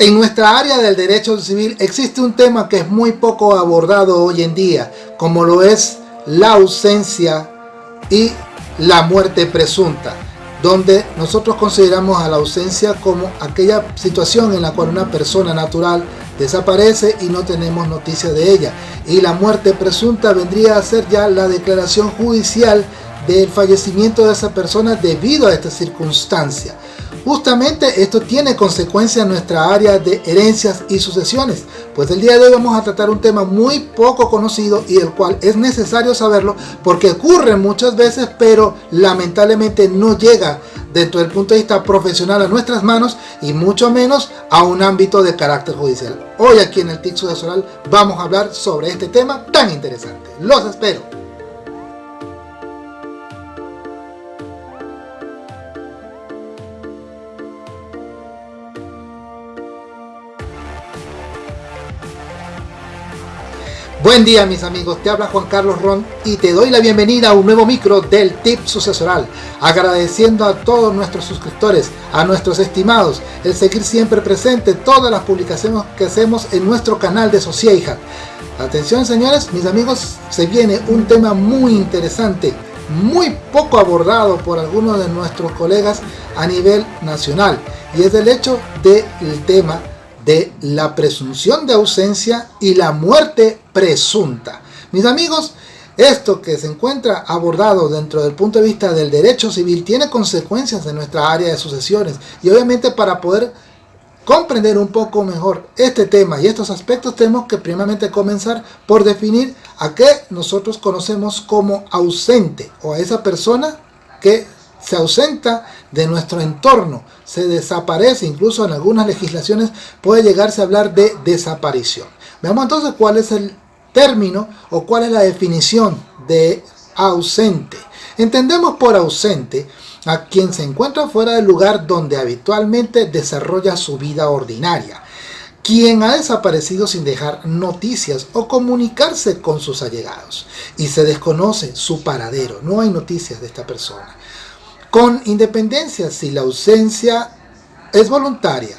En nuestra área del derecho civil existe un tema que es muy poco abordado hoy en día, como lo es la ausencia y la muerte presunta, donde nosotros consideramos a la ausencia como aquella situación en la cual una persona natural desaparece y no tenemos noticia de ella. Y la muerte presunta vendría a ser ya la declaración judicial del fallecimiento de esa persona debido a esta circunstancia. Justamente esto tiene consecuencia en nuestra área de herencias y sucesiones, pues el día de hoy vamos a tratar un tema muy poco conocido y el cual es necesario saberlo porque ocurre muchas veces pero lamentablemente no llega dentro del punto de vista profesional a nuestras manos y mucho menos a un ámbito de carácter judicial. Hoy aquí en el TIC Sucesoral vamos a hablar sobre este tema tan interesante. Los espero. Buen día mis amigos, te habla Juan Carlos Ron y te doy la bienvenida a un nuevo micro del Tip Sucesoral, agradeciendo a todos nuestros suscriptores, a nuestros estimados, el seguir siempre presente todas las publicaciones que hacemos en nuestro canal de Sociedad. Atención señores, mis amigos, se viene un tema muy interesante, muy poco abordado por algunos de nuestros colegas a nivel nacional y es el hecho del tema de la presunción de ausencia y la muerte presunta. Mis amigos, esto que se encuentra abordado dentro del punto de vista del derecho civil tiene consecuencias en nuestra área de sucesiones y obviamente para poder comprender un poco mejor este tema y estos aspectos tenemos que primeramente comenzar por definir a qué nosotros conocemos como ausente o a esa persona que se ausenta de nuestro entorno, se desaparece, incluso en algunas legislaciones puede llegarse a hablar de desaparición. Veamos entonces cuál es el término o cuál es la definición de ausente. Entendemos por ausente a quien se encuentra fuera del lugar donde habitualmente desarrolla su vida ordinaria, quien ha desaparecido sin dejar noticias o comunicarse con sus allegados y se desconoce su paradero, no hay noticias de esta persona con independencia si la ausencia es voluntaria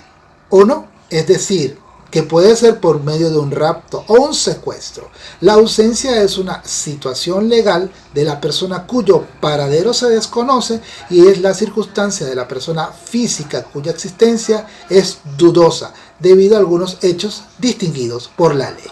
o no, es decir, que puede ser por medio de un rapto o un secuestro. La ausencia es una situación legal de la persona cuyo paradero se desconoce y es la circunstancia de la persona física cuya existencia es dudosa debido a algunos hechos distinguidos por la ley.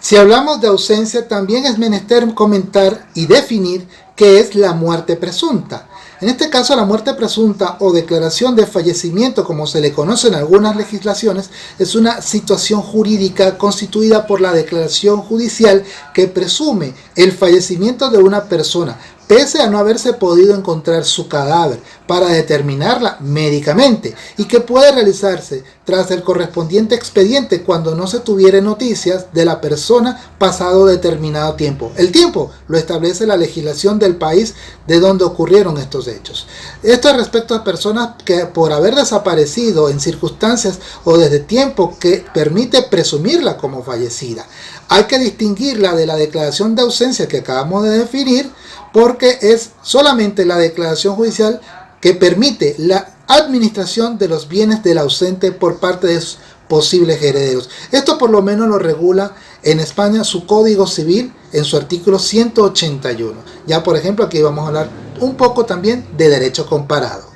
Si hablamos de ausencia, también es menester comentar y definir qué es la muerte presunta. En este caso, la muerte presunta o declaración de fallecimiento, como se le conoce en algunas legislaciones, es una situación jurídica constituida por la declaración judicial que presume el fallecimiento de una persona, pese a no haberse podido encontrar su cadáver para determinarla médicamente y que puede realizarse tras el correspondiente expediente cuando no se tuviera noticias de la persona pasado determinado tiempo. El tiempo lo establece la legislación del país de donde ocurrieron estos hechos. Esto es respecto a personas que por haber desaparecido en circunstancias o desde tiempo que permite presumirla como fallecida. Hay que distinguirla de la declaración de ausencia que acabamos de definir porque es solamente la declaración judicial que permite la administración de los bienes del ausente por parte de sus posibles herederos. Esto por lo menos lo regula en España su Código Civil en su artículo 181. Ya por ejemplo aquí vamos a hablar un poco también de derecho comparado.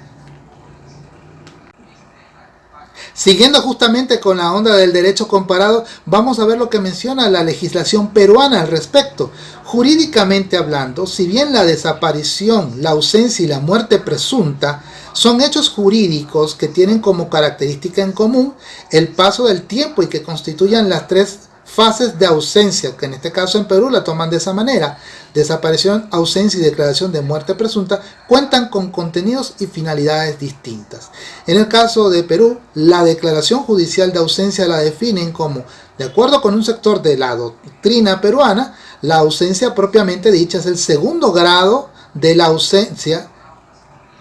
Siguiendo justamente con la onda del derecho comparado, vamos a ver lo que menciona la legislación peruana al respecto. Jurídicamente hablando, si bien la desaparición, la ausencia y la muerte presunta son hechos jurídicos que tienen como característica en común el paso del tiempo y que constituyan las tres fases de ausencia, que en este caso en Perú la toman de esa manera, desaparición, ausencia y declaración de muerte presunta, cuentan con contenidos y finalidades distintas. En el caso de Perú, la declaración judicial de ausencia la definen como, de acuerdo con un sector de la doctrina peruana, la ausencia propiamente dicha es el segundo grado de la ausencia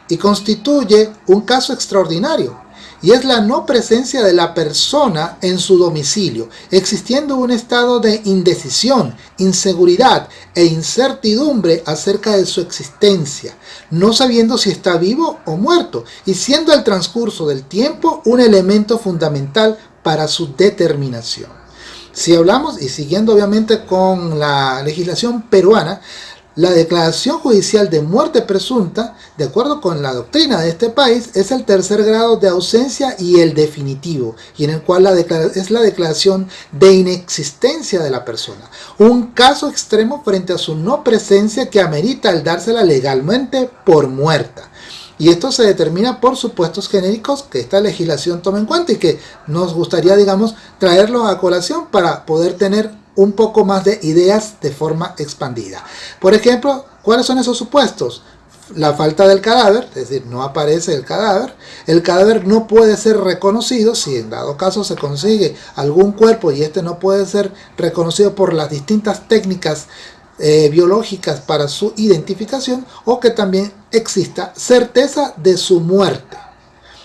y constituye un caso extraordinario y es la no presencia de la persona en su domicilio, existiendo un estado de indecisión, inseguridad e incertidumbre acerca de su existencia, no sabiendo si está vivo o muerto, y siendo el transcurso del tiempo un elemento fundamental para su determinación. Si hablamos, y siguiendo obviamente con la legislación peruana, la declaración judicial de muerte presunta, de acuerdo con la doctrina de este país, es el tercer grado de ausencia y el definitivo, y en el cual es la declaración de inexistencia de la persona. Un caso extremo frente a su no presencia que amerita el dársela legalmente por muerta. Y esto se determina por supuestos genéricos que esta legislación toma en cuenta y que nos gustaría, digamos, traerlos a colación para poder tener un poco más de ideas de forma expandida. Por ejemplo, ¿cuáles son esos supuestos? La falta del cadáver, es decir, no aparece el cadáver. El cadáver no puede ser reconocido si en dado caso se consigue algún cuerpo y este no puede ser reconocido por las distintas técnicas eh, biológicas para su identificación o que también exista certeza de su muerte.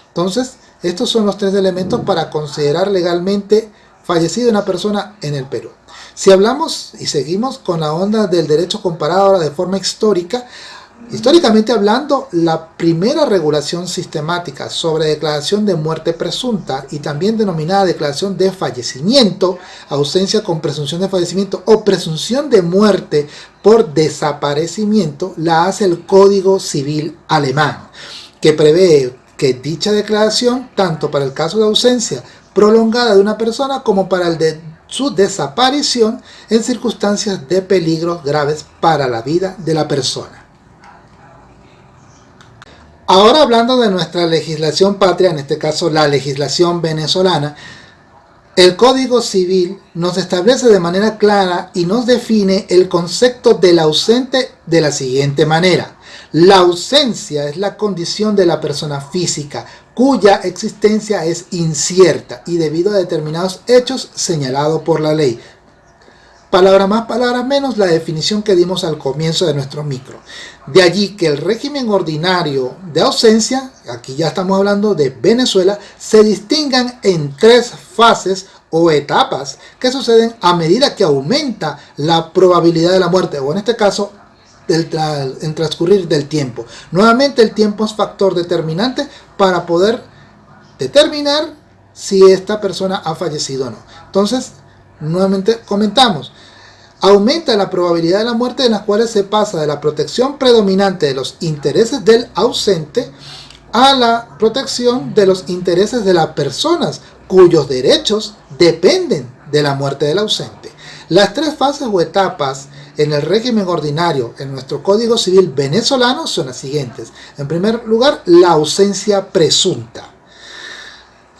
Entonces, estos son los tres elementos para considerar legalmente fallecido una persona en el Perú. Si hablamos y seguimos con la onda del derecho comparado ahora de forma histórica, históricamente hablando, la primera regulación sistemática sobre declaración de muerte presunta y también denominada declaración de fallecimiento, ausencia con presunción de fallecimiento o presunción de muerte por desaparecimiento, la hace el Código Civil Alemán, que prevé que dicha declaración, tanto para el caso de ausencia prolongada de una persona como para el de su desaparición en circunstancias de peligros graves para la vida de la persona. Ahora hablando de nuestra legislación patria, en este caso la legislación venezolana, el Código Civil nos establece de manera clara y nos define el concepto del ausente de la siguiente manera. La ausencia es la condición de la persona física cuya existencia es incierta y debido a determinados hechos señalados por la ley. Palabra más, palabra menos, la definición que dimos al comienzo de nuestro micro. De allí que el régimen ordinario de ausencia, aquí ya estamos hablando de Venezuela, se distingan en tres fases o etapas que suceden a medida que aumenta la probabilidad de la muerte, o en este caso en transcurrir del tiempo. Nuevamente el tiempo es factor determinante para poder determinar si esta persona ha fallecido o no. Entonces, nuevamente comentamos, aumenta la probabilidad de la muerte en las cuales se pasa de la protección predominante de los intereses del ausente a la protección de los intereses de las personas cuyos derechos dependen de la muerte del ausente. Las tres fases o etapas en el régimen ordinario en nuestro Código Civil venezolano son las siguientes. En primer lugar, la ausencia presunta.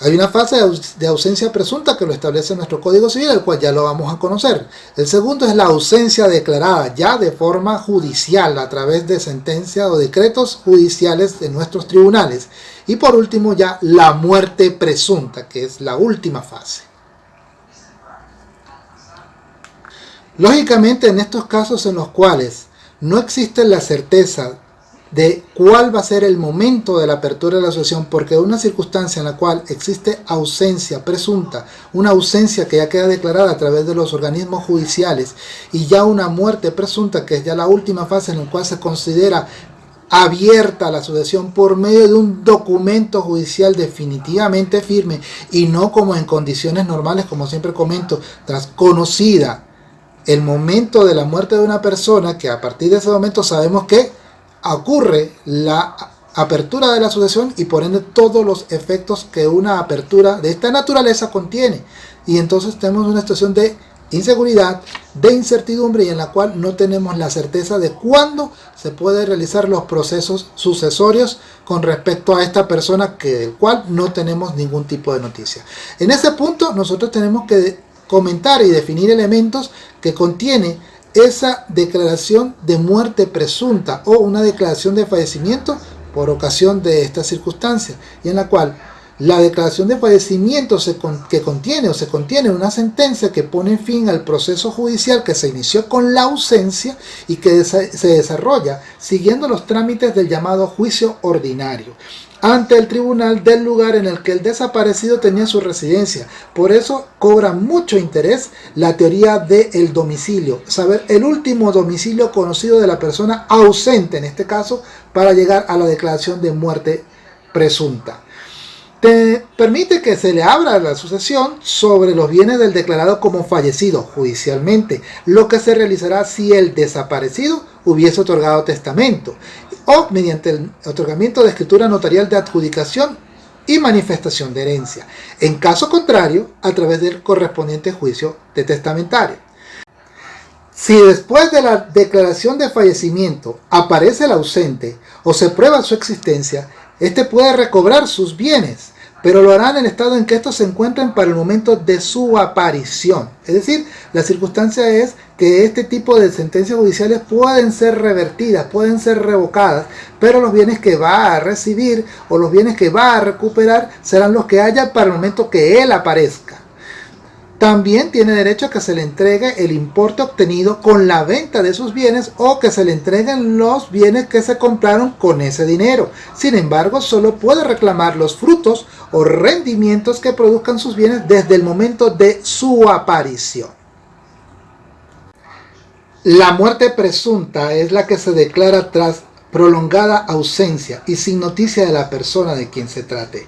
Hay una fase de ausencia presunta que lo establece nuestro Código Civil, el cual ya lo vamos a conocer. El segundo es la ausencia declarada ya de forma judicial a través de sentencias o decretos judiciales de nuestros tribunales. Y por último ya la muerte presunta, que es la última fase. Lógicamente en estos casos en los cuales no existe la certeza de cuál va a ser el momento de la apertura de la asociación, porque una circunstancia en la cual existe ausencia presunta, una ausencia que ya queda declarada a través de los organismos judiciales y ya una muerte presunta, que es ya la última fase en la cual se considera abierta la asociación por medio de un documento judicial definitivamente firme y no como en condiciones normales, como siempre comento, tras conocida el momento de la muerte de una persona, que a partir de ese momento sabemos que ocurre la apertura de la asociación y por ende todos los efectos que una apertura de esta naturaleza contiene. Y entonces tenemos una situación de inseguridad, de incertidumbre y en la cual no tenemos la certeza de cuándo se puede realizar los procesos sucesorios con respecto a esta persona que del cual no tenemos ningún tipo de noticia. En ese punto nosotros tenemos que comentar y definir elementos que contiene esa declaración de muerte presunta o una declaración de fallecimiento por ocasión de esta circunstancia y en la cual La declaración de fallecimiento que contiene o se contiene una sentencia que pone fin al proceso judicial que se inició con la ausencia y que se desarrolla siguiendo los trámites del llamado juicio ordinario ante el tribunal del lugar en el que el desaparecido tenía su residencia. Por eso cobra mucho interés la teoría del domicilio, saber el último domicilio conocido de la persona ausente, en este caso, para llegar a la declaración de muerte presunta. Te permite que se le abra la sucesión sobre los bienes del declarado como fallecido judicialmente, lo que se realizará si el desaparecido hubiese otorgado testamento o mediante el otorgamiento de escritura notarial de adjudicación y manifestación de herencia. En caso contrario, a través del correspondiente juicio de testamentario. Si después de la declaración de fallecimiento aparece el ausente o se prueba su existencia, éste puede recobrar sus bienes pero lo harán en el estado en que estos se encuentren para el momento de su aparición. Es decir, la circunstancia es que este tipo de sentencias judiciales pueden ser revertidas, pueden ser revocadas, pero los bienes que va a recibir o los bienes que va a recuperar serán los que haya para el momento que él aparezca. También tiene derecho a que se le entregue el importe obtenido con la venta de sus bienes o que se le entreguen los bienes que se compraron con ese dinero. Sin embargo, solo puede reclamar los frutos o rendimientos que produzcan sus bienes desde el momento de su aparición. La muerte presunta es la que se declara tras prolongada ausencia y sin noticia de la persona de quien se trate.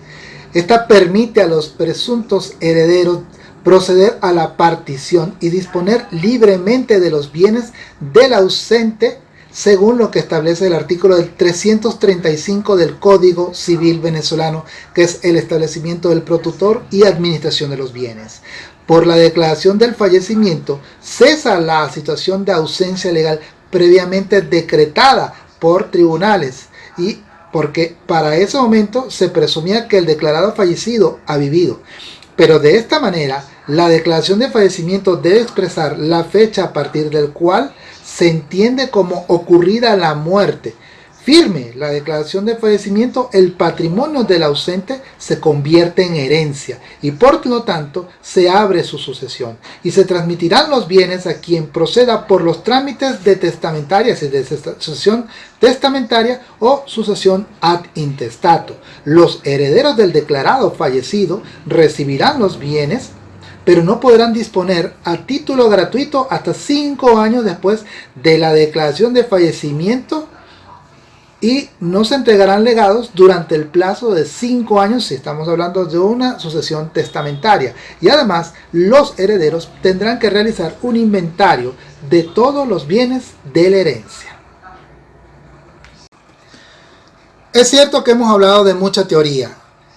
Esta permite a los presuntos herederos proceder a la partición y disponer libremente de los bienes del ausente según lo que establece el artículo del 335 del Código Civil venezolano, que es el establecimiento del protutor y administración de los bienes. Por la declaración del fallecimiento, cesa la situación de ausencia legal previamente decretada por tribunales y porque para ese momento se presumía que el declarado fallecido ha vivido. Pero de esta manera, la declaración de fallecimiento debe expresar la fecha a partir del cual se entiende como ocurrida la muerte. Firme la declaración de fallecimiento, el patrimonio del ausente se convierte en herencia y por lo tanto se abre su sucesión y se transmitirán los bienes a quien proceda por los trámites de testamentaria, y de sucesión testamentaria o sucesión ad intestato. Los herederos del declarado fallecido recibirán los bienes pero no podrán disponer a título gratuito hasta cinco años después de la declaración de fallecimiento y no se entregarán legados durante el plazo de cinco años si estamos hablando de una sucesión testamentaria. Y además los herederos tendrán que realizar un inventario de todos los bienes de la herencia. Es cierto que hemos hablado de mucha teoría,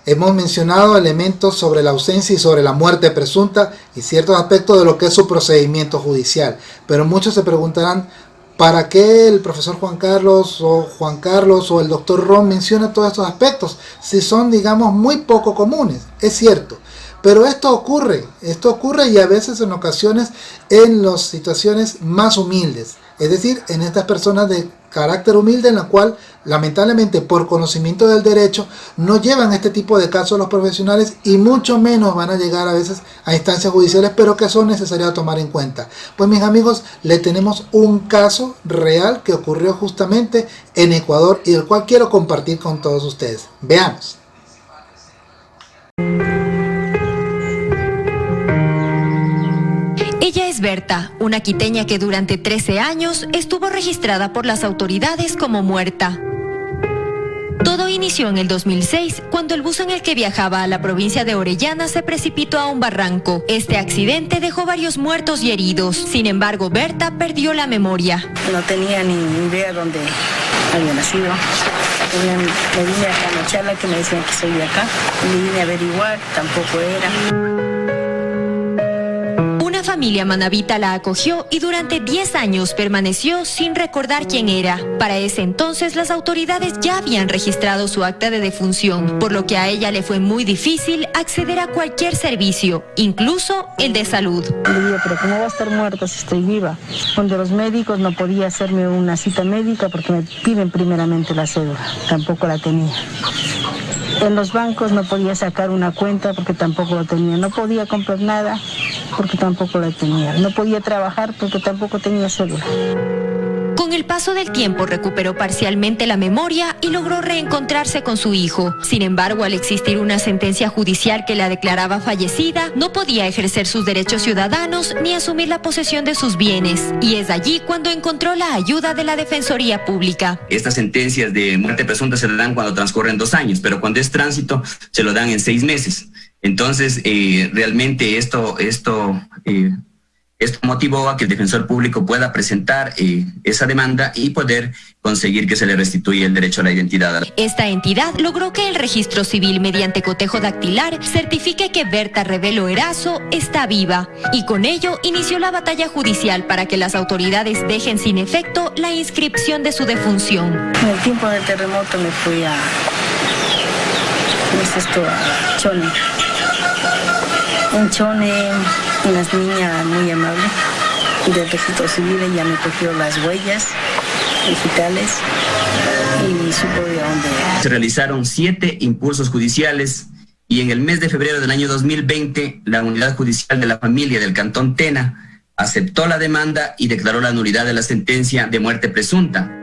Hemos mencionado elementos sobre la ausencia y sobre la muerte presunta y ciertos aspectos de lo que es su procedimiento judicial. Pero muchos se preguntarán, ¿para qué el profesor Juan Carlos o Juan Carlos o el doctor Ron menciona todos estos aspectos? Si son, digamos, muy poco comunes. Es cierto. Pero esto ocurre, esto ocurre y a veces en ocasiones en las situaciones más humildes. Es decir, en estas personas de carácter humilde en la cual lamentablemente por conocimiento del derecho no llevan este tipo de casos los profesionales y mucho menos van a llegar a veces a instancias judiciales pero que son necesarias tomar en cuenta. Pues mis amigos, le tenemos un caso real que ocurrió justamente en Ecuador y el cual quiero compartir con todos ustedes. Veamos. Berta, una quiteña que durante 13 años estuvo registrada por las autoridades como muerta. Todo inició en el 2006, cuando el bus en el que viajaba a la provincia de Orellana se precipitó a un barranco. Este accidente dejó varios muertos y heridos. Sin embargo, Berta perdió la memoria. No tenía ni idea dónde había nacido. Me vine a la charla que me decían que soy de acá. Me vine a averiguar, tampoco era familia manavita la acogió y durante 10 años permaneció sin recordar quién era. Para ese entonces las autoridades ya habían registrado su acta de defunción, por lo que a ella le fue muy difícil acceder a cualquier servicio, incluso el de salud. Le digo, pero ¿cómo va a estar muerta si estoy viva? Cuando los médicos no podía hacerme una cita médica porque me piden primeramente la cédula, tampoco la tenía. En los bancos no podía sacar una cuenta porque tampoco lo tenía. No podía comprar nada porque tampoco la tenía. No podía trabajar porque tampoco tenía celular. Con el paso del tiempo recuperó parcialmente la memoria y logró reencontrarse con su hijo. Sin embargo, al existir una sentencia judicial que la declaraba fallecida, no podía ejercer sus derechos ciudadanos ni asumir la posesión de sus bienes. Y es allí cuando encontró la ayuda de la Defensoría Pública. Estas sentencias de muerte presunta se le dan cuando transcurren dos años, pero cuando es tránsito se lo dan en seis meses. Entonces, eh, realmente esto, esto eh, esto motivó a que el defensor público pueda presentar eh, esa demanda y poder conseguir que se le restituya el derecho a la identidad. Esta entidad logró que el registro civil mediante cotejo dactilar certifique que Berta Revelo Erazo está viva y con ello inició la batalla judicial para que las autoridades dejen sin efecto la inscripción de su defunción. En el tiempo del terremoto me fui a, esto? a Chone. En Chone una niña muy amable del registro civil, ella me cogió las huellas digitales y supo de dónde. Se realizaron siete impulsos judiciales y en el mes de febrero del año 2020 la Unidad Judicial de la Familia del Cantón Tena aceptó la demanda y declaró la nulidad de la sentencia de muerte presunta.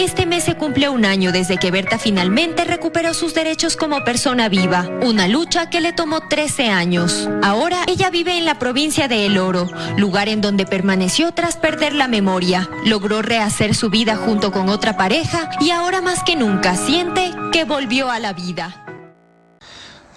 Este mes se cumple un año desde que Berta finalmente recuperó sus derechos como persona viva, una lucha que le tomó 13 años. Ahora ella vive en la provincia de El Oro, lugar en donde permaneció tras perder la memoria. Logró rehacer su vida junto con otra pareja y ahora más que nunca siente que volvió a la vida.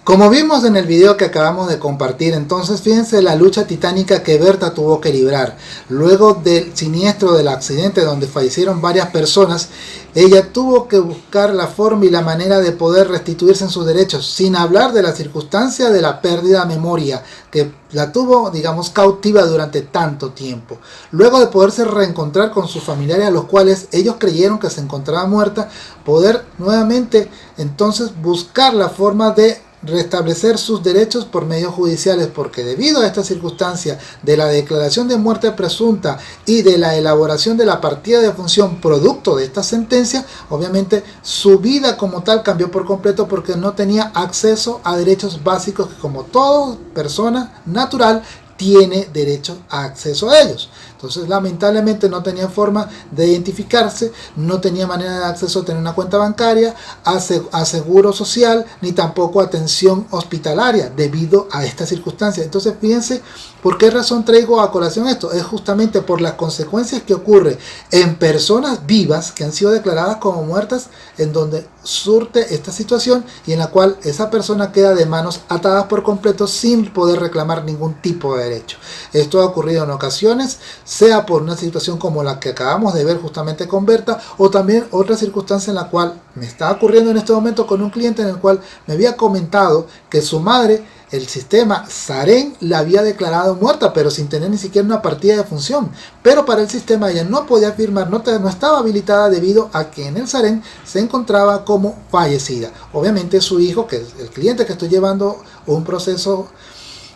Como vimos en el video que acabamos de compartir, entonces fíjense la lucha titánica que Berta tuvo que librar. Luego del siniestro del accidente donde fallecieron varias personas, ella tuvo que buscar la forma y la manera de poder restituirse en sus derechos, sin hablar de la circunstancia de la pérdida de memoria, que la tuvo, digamos, cautiva durante tanto tiempo. Luego de poderse reencontrar con sus familiares a los cuales ellos creyeron que se encontraba muerta, poder nuevamente entonces buscar la forma de restablecer sus derechos por medios judiciales porque debido a esta circunstancia de la declaración de muerte presunta y de la elaboración de la partida de función producto de esta sentencia, obviamente su vida como tal cambió por completo porque no tenía acceso a derechos básicos que como toda persona natural tiene derecho a acceso a ellos. Entonces lamentablemente no tenía forma de identificarse, no tenía manera de acceso a tener una cuenta bancaria, a, seguro social, ni tampoco atención hospitalaria debido a esta circunstancia. Entonces fíjense por qué razón traigo a colación esto. Es justamente por las consecuencias que ocurre en personas vivas que han sido declaradas como muertas en donde surte esta situación y en la cual esa persona queda de manos atadas por completo sin poder reclamar ningún tipo de derecho. Esto ha ocurrido en ocasiones, sea por una situación como la que acabamos de ver justamente con Berta, o también otra circunstancia en la cual me está ocurriendo en este momento con un cliente en el cual me había comentado que su madre el sistema Saren la había declarado muerta, pero sin tener ni siquiera una partida de función. Pero para el sistema ella no podía firmar, no, no estaba habilitada debido a que en el Saren se encontraba como fallecida. Obviamente su hijo, que es el cliente que estoy llevando un proceso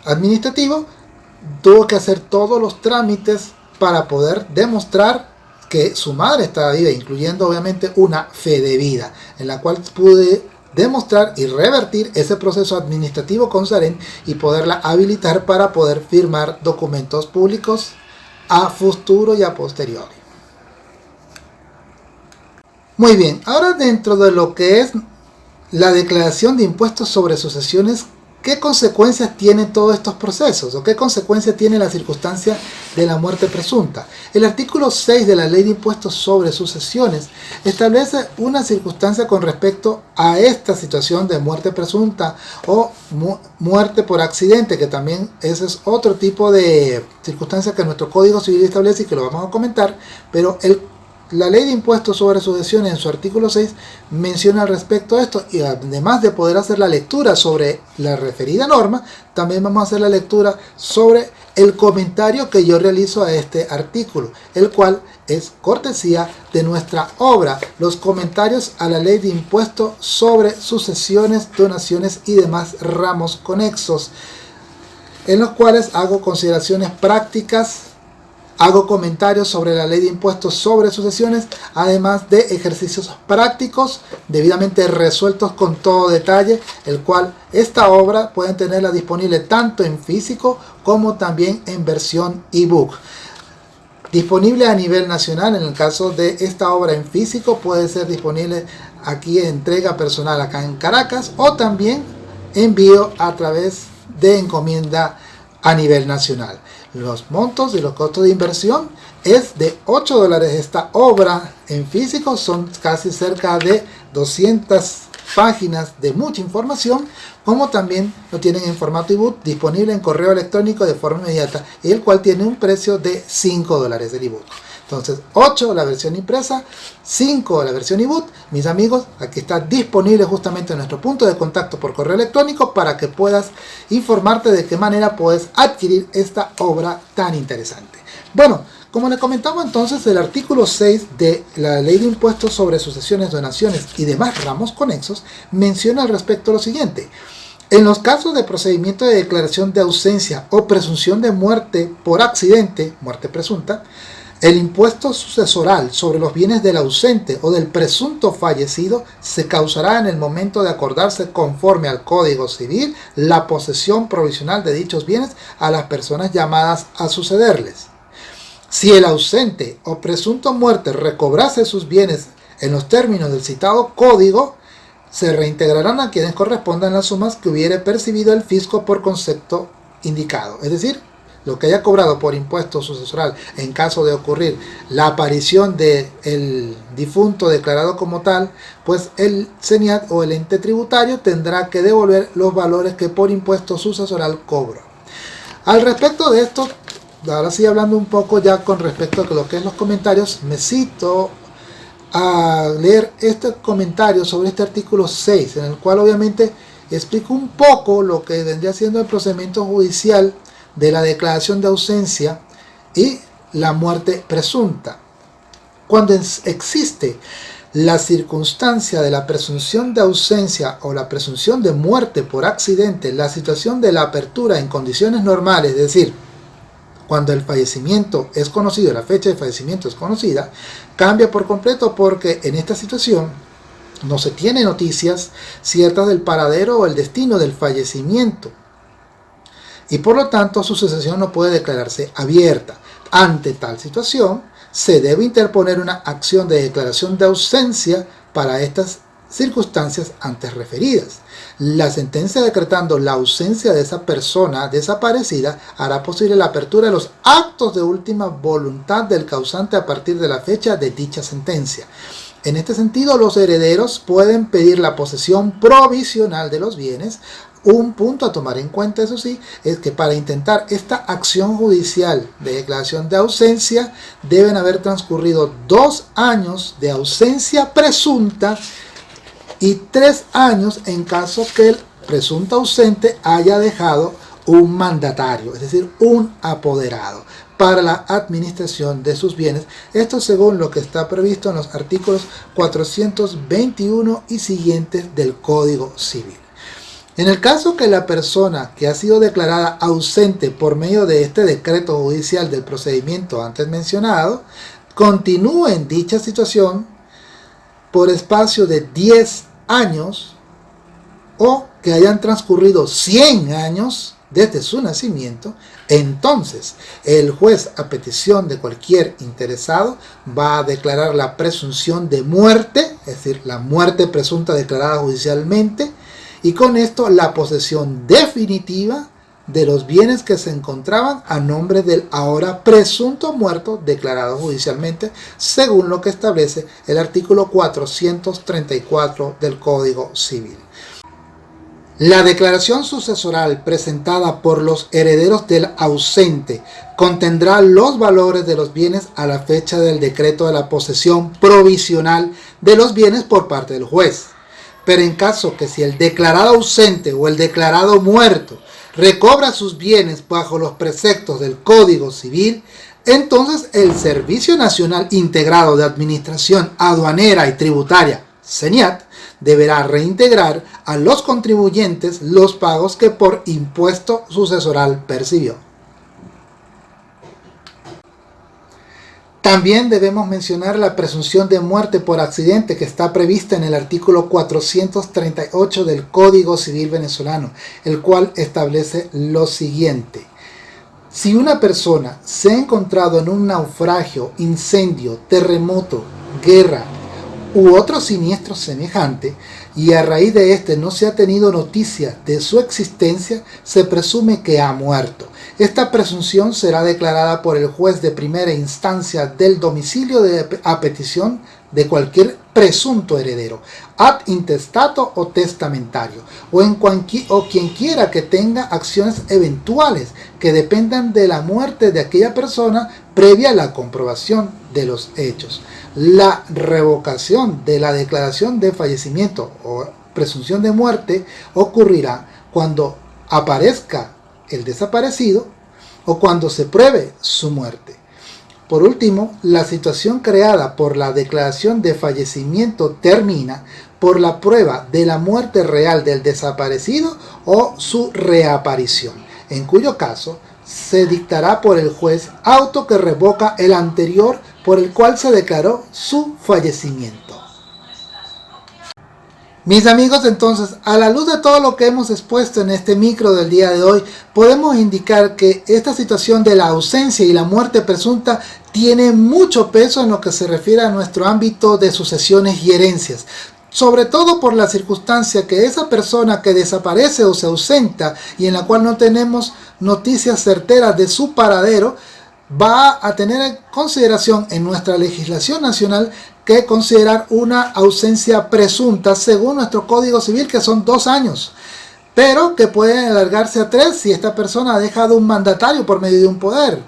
administrativo, tuvo que hacer todos los trámites para poder demostrar que su madre estaba viva, incluyendo obviamente una fe de vida, en la cual pude demostrar y revertir ese proceso administrativo con Saren y poderla habilitar para poder firmar documentos públicos a futuro y a posteriori. Muy bien, ahora dentro de lo que es la declaración de impuestos sobre sucesiones ¿Qué consecuencias tienen todos estos procesos? ¿O qué consecuencias tiene la circunstancia de la muerte presunta? El artículo 6 de la Ley de Impuestos sobre Sucesiones establece una circunstancia con respecto a esta situación de muerte presunta o muerte por accidente, que también ese es otro tipo de circunstancia que nuestro Código Civil establece y que lo vamos a comentar, pero el la ley de impuestos sobre sucesiones en su artículo 6 menciona al respecto esto y además de poder hacer la lectura sobre la referida norma, también vamos a hacer la lectura sobre el comentario que yo realizo a este artículo, el cual es cortesía de nuestra obra, los comentarios a la ley de impuestos sobre sucesiones, donaciones y demás ramos conexos, en los cuales hago consideraciones prácticas Hago comentarios sobre la ley de impuestos sobre sucesiones, además de ejercicios prácticos debidamente resueltos con todo detalle, el cual esta obra pueden tenerla disponible tanto en físico como también en versión ebook. Disponible a nivel nacional, en el caso de esta obra en físico, puede ser disponible aquí en entrega personal acá en Caracas o también envío a través de encomienda a nivel nacional. Los montos y los costos de inversión es de 8 dólares. Esta obra en físico son casi cerca de 200 páginas de mucha información, como también lo tienen en formato ebook disponible en correo electrónico de forma inmediata, el cual tiene un precio de 5 dólares el ebook. Entonces, 8 la versión impresa, 5 la versión ebook. Mis amigos, aquí está disponible justamente nuestro punto de contacto por correo electrónico para que puedas informarte de qué manera puedes adquirir esta obra tan interesante. Bueno, como le comentamos entonces, el artículo 6 de la Ley de Impuestos sobre Sucesiones, Donaciones y demás ramos conexos menciona al respecto lo siguiente. En los casos de procedimiento de declaración de ausencia o presunción de muerte por accidente, muerte presunta, el impuesto sucesoral sobre los bienes del ausente o del presunto fallecido se causará en el momento de acordarse conforme al Código Civil la posesión provisional de dichos bienes a las personas llamadas a sucederles. Si el ausente o presunto muerte recobrase sus bienes en los términos del citado código, se reintegrarán a quienes correspondan las sumas que hubiere percibido el fisco por concepto indicado. Es decir, lo que haya cobrado por impuesto sucesoral en caso de ocurrir la aparición del difunto declarado como tal, pues el CENIAT o el ente tributario tendrá que devolver los valores que por impuesto sucesoral cobró. Al respecto de esto, ahora sí hablando un poco ya con respecto a lo que es los comentarios, me cito a leer este comentario sobre este artículo 6, en el cual obviamente explico un poco lo que vendría siendo el procedimiento judicial de la declaración de ausencia y la muerte presunta. Cuando existe la circunstancia de la presunción de ausencia o la presunción de muerte por accidente, la situación de la apertura en condiciones normales, es decir, cuando el fallecimiento es conocido, la fecha de fallecimiento es conocida, cambia por completo porque en esta situación no se tiene noticias ciertas del paradero o el destino del fallecimiento y por lo tanto su sucesión no puede declararse abierta. Ante tal situación, se debe interponer una acción de declaración de ausencia para estas circunstancias antes referidas. La sentencia decretando la ausencia de esa persona desaparecida hará posible la apertura de los actos de última voluntad del causante a partir de la fecha de dicha sentencia. En este sentido, los herederos pueden pedir la posesión provisional de los bienes un punto a tomar en cuenta, eso sí, es que para intentar esta acción judicial de declaración de ausencia deben haber transcurrido dos años de ausencia presunta y tres años en caso que el presunto ausente haya dejado un mandatario, es decir, un apoderado para la administración de sus bienes. Esto según lo que está previsto en los artículos 421 y siguientes del Código Civil. En el caso que la persona que ha sido declarada ausente por medio de este decreto judicial del procedimiento antes mencionado, continúe en dicha situación por espacio de 10 años o que hayan transcurrido 100 años desde su nacimiento, entonces el juez a petición de cualquier interesado va a declarar la presunción de muerte, es decir, la muerte presunta declarada judicialmente, y con esto la posesión definitiva de los bienes que se encontraban a nombre del ahora presunto muerto declarado judicialmente según lo que establece el artículo 434 del Código Civil. La declaración sucesoral presentada por los herederos del ausente contendrá los valores de los bienes a la fecha del decreto de la posesión provisional de los bienes por parte del juez pero en caso que si el declarado ausente o el declarado muerto recobra sus bienes bajo los preceptos del Código Civil, entonces el Servicio Nacional Integrado de Administración Aduanera y Tributaria, CENIAT, deberá reintegrar a los contribuyentes los pagos que por impuesto sucesoral percibió. También debemos mencionar la presunción de muerte por accidente que está prevista en el artículo 438 del Código Civil Venezolano, el cual establece lo siguiente. Si una persona se ha encontrado en un naufragio, incendio, terremoto, guerra u otro siniestro semejante, y a raíz de este no se ha tenido noticia de su existencia, se presume que ha muerto. Esta presunción será declarada por el juez de primera instancia del domicilio de, a petición de cualquier presunto heredero, ad intestato o testamentario, o, en o quien quiera que tenga acciones eventuales que dependan de la muerte de aquella persona previa a la comprobación de los hechos. La revocación de la declaración de fallecimiento o presunción de muerte ocurrirá cuando aparezca el desaparecido o cuando se pruebe su muerte. Por último, la situación creada por la declaración de fallecimiento termina por la prueba de la muerte real del desaparecido o su reaparición, en cuyo caso se dictará por el juez auto que revoca el anterior por el cual se declaró su fallecimiento. Mis amigos, entonces, a la luz de todo lo que hemos expuesto en este micro del día de hoy, podemos indicar que esta situación de la ausencia y la muerte presunta tiene mucho peso en lo que se refiere a nuestro ámbito de sucesiones y herencias. Sobre todo por la circunstancia que esa persona que desaparece o se ausenta y en la cual no tenemos noticias certeras de su paradero, va a tener en consideración en nuestra legislación nacional que considerar una ausencia presunta según nuestro Código Civil que son dos años pero que pueden alargarse a tres si esta persona ha dejado un mandatario por medio de un poder.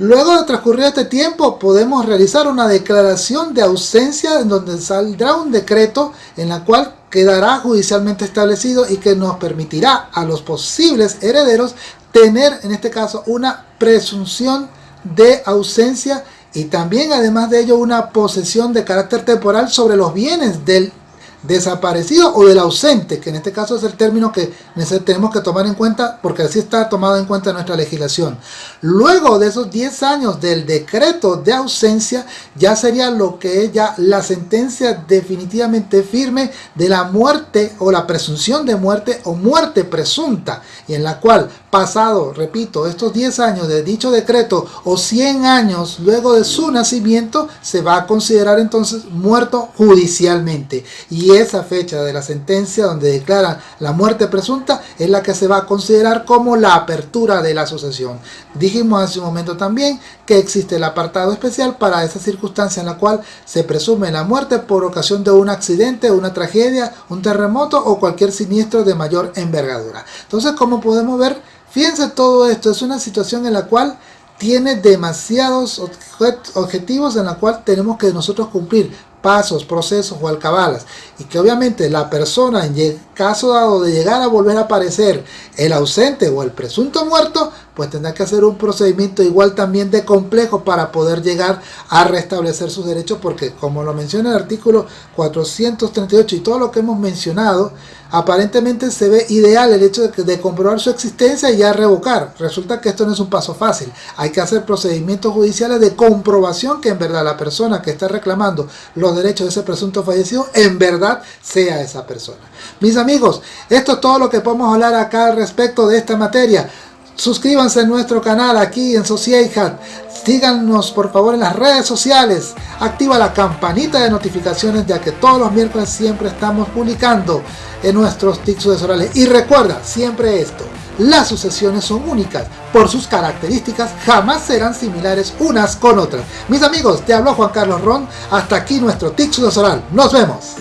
Luego de transcurrir este tiempo podemos realizar una declaración de ausencia en donde saldrá un decreto en la cual quedará judicialmente establecido y que nos permitirá a los posibles herederos tener en este caso una presunción de ausencia y también además de ello una posesión de carácter temporal sobre los bienes del desaparecido o del ausente, que en este caso es el término que tenemos que tomar en cuenta porque así está tomado en cuenta en nuestra legislación. Luego de esos 10 años del decreto de ausencia, ya sería lo que es ya la sentencia definitivamente firme de la muerte o la presunción de muerte o muerte presunta, y en la cual pasado, repito, estos 10 años de dicho decreto o 100 años luego de su nacimiento, se va a considerar entonces muerto judicialmente. Y esa fecha de la sentencia donde declaran la muerte presunta es la que se va a considerar como la apertura de la sucesión. Dijimos hace un momento también que existe el apartado especial para esa circunstancia en la cual se presume la muerte por ocasión de un accidente, una tragedia, un terremoto o cualquier siniestro de mayor envergadura. Entonces, como podemos ver, fíjense todo esto, es una situación en la cual tiene demasiados objetivos en la cual tenemos que nosotros cumplir pasos, procesos o alcabalas y que obviamente la persona en caso dado de llegar a volver a aparecer el ausente o el presunto muerto pues tendrá que hacer un procedimiento igual también de complejo para poder llegar a restablecer sus derechos porque como lo menciona el artículo 438 y todo lo que hemos mencionado aparentemente se ve ideal el hecho de, comprobar su existencia y ya revocar. Resulta que esto no es un paso fácil. Hay que hacer procedimientos judiciales de comprobación que en verdad la persona que está reclamando los derechos de ese presunto fallecido en verdad sea esa persona. Mis amigos, esto es todo lo que podemos hablar acá al respecto de esta materia. Suscríbanse a nuestro canal aquí en Sociedad. Síganos por favor en las redes sociales. Activa la campanita de notificaciones ya que todos los miércoles siempre estamos publicando en nuestros tics sucesorales. Y recuerda siempre esto. Las sucesiones son únicas. Por sus características jamás serán similares unas con otras. Mis amigos, te habló Juan Carlos Ron. Hasta aquí nuestro tic sucesoral. Nos vemos.